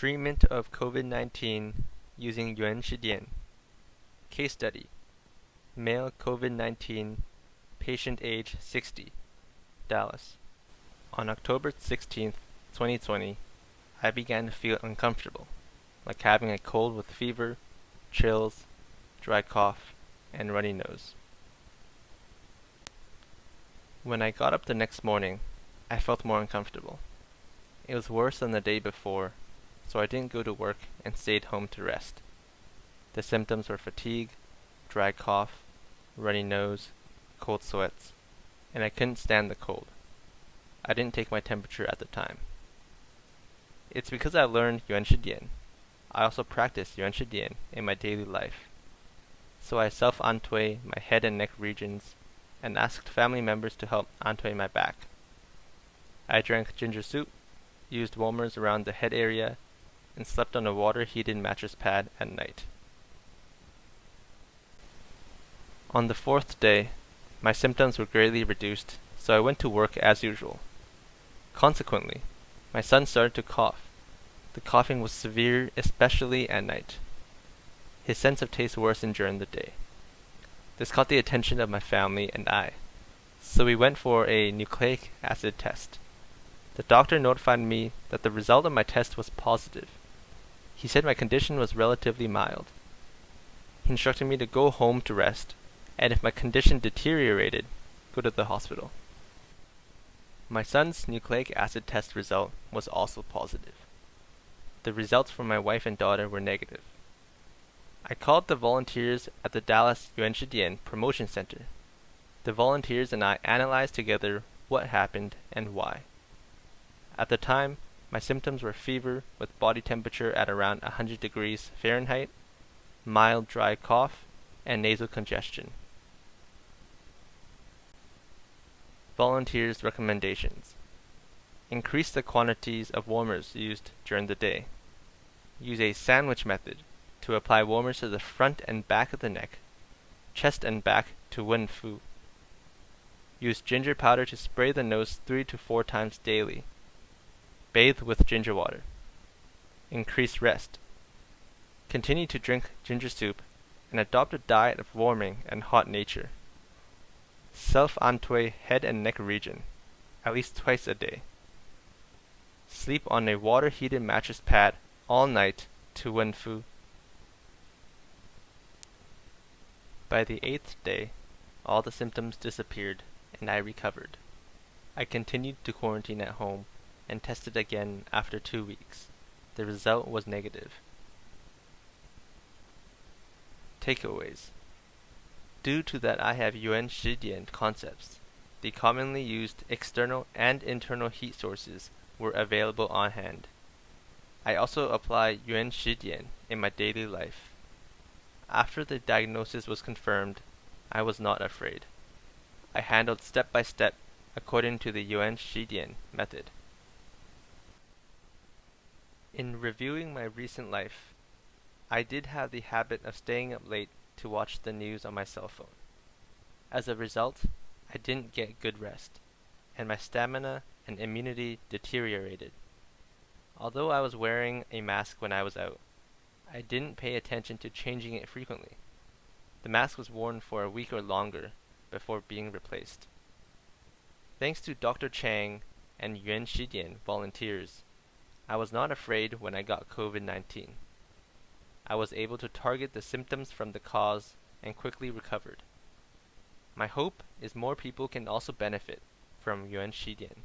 Treatment of COVID-19 using Yuan Shidian. Case study. Male COVID-19, patient age 60, Dallas. On October 16, 2020, I began to feel uncomfortable, like having a cold with fever, chills, dry cough, and runny nose. When I got up the next morning, I felt more uncomfortable. It was worse than the day before so I didn't go to work and stayed home to rest. The symptoms were fatigue, dry cough, runny nose, cold sweats, and I couldn't stand the cold. I didn't take my temperature at the time. It's because I learned Yuan Shidian. I also practice Yuan Shidian in my daily life. So I self-antui my head and neck regions and asked family members to help antui my back. I drank ginger soup, used warmers around the head area, and slept on a water-heated mattress pad at night. On the fourth day, my symptoms were greatly reduced, so I went to work as usual. Consequently, my son started to cough. The coughing was severe, especially at night. His sense of taste worsened during the day. This caught the attention of my family and I, so we went for a nucleic acid test. The doctor notified me that the result of my test was positive, he said my condition was relatively mild. He instructed me to go home to rest, and if my condition deteriorated, go to the hospital. My son's nucleic acid test result was also positive. The results for my wife and daughter were negative. I called the volunteers at the Dallas Yuan Shidian Promotion Center. The volunteers and I analyzed together what happened and why. At the time, my symptoms were fever with body temperature at around 100 degrees Fahrenheit, mild dry cough, and nasal congestion. Volunteers' recommendations. Increase the quantities of warmers used during the day. Use a sandwich method to apply warmers to the front and back of the neck, chest and back to Wen Fu. Use ginger powder to spray the nose three to four times daily Bathe with ginger water. Increase rest. Continue to drink ginger soup and adopt a diet of warming and hot nature. Self-antui head and neck region, at least twice a day. Sleep on a water-heated mattress pad all night to Wenfu. By the eighth day, all the symptoms disappeared and I recovered. I continued to quarantine at home and tested again after two weeks. The result was negative. Takeaways Due to that I have Yuan Shidian concepts, the commonly used external and internal heat sources were available on hand. I also apply Yuan Shidian in my daily life. After the diagnosis was confirmed, I was not afraid. I handled step by step according to the Yuan Shidian method. In reviewing my recent life, I did have the habit of staying up late to watch the news on my cell phone. As a result, I didn't get good rest, and my stamina and immunity deteriorated. Although I was wearing a mask when I was out, I didn't pay attention to changing it frequently. The mask was worn for a week or longer before being replaced. Thanks to Dr. Chang and Yuan Shidian volunteers, I was not afraid when I got COVID-19. I was able to target the symptoms from the cause and quickly recovered. My hope is more people can also benefit from Yuan Shidian.